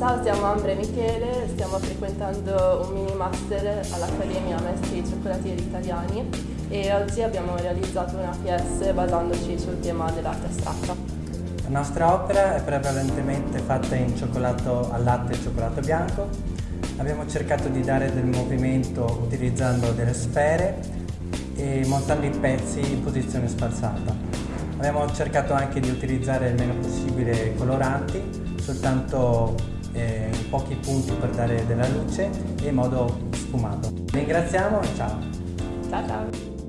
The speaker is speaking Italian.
Ciao, siamo Ambre e Michele, stiamo frequentando un mini master all'Accademia Maestri Cioccolatieri Italiani e oggi abbiamo realizzato una PS basandoci sul tema dell'arte astratta. La nostra opera è prevalentemente fatta in cioccolato al latte e cioccolato bianco. Abbiamo cercato di dare del movimento utilizzando delle sfere e montando i pezzi in posizione spalzata. Abbiamo cercato anche di utilizzare il meno possibile coloranti, soltanto eh, pochi punti per dare della luce e in modo sfumato. Ringraziamo e ciao! Ciao ciao!